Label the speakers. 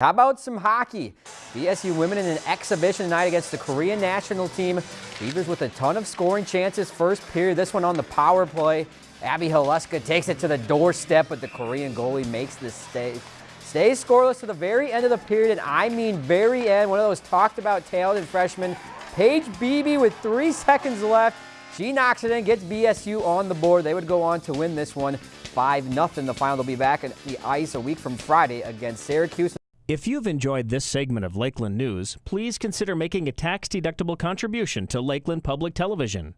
Speaker 1: How about some hockey? BSU women in an exhibition night against the Korean national team. Beavers with a ton of scoring chances first period. This one on the power play. Abby Haleska takes it to the doorstep, but the Korean goalie makes the stay. Stays scoreless to the very end of the period, and I mean very end. One of those talked about talented freshmen, Paige Beebe with three seconds left. She knocks it in, gets BSU on the board. They would go on to win this one 5-0. The final will be back at the ice a week from Friday against Syracuse.
Speaker 2: If you've enjoyed this segment of Lakeland News, please consider making a tax-deductible contribution to Lakeland Public Television.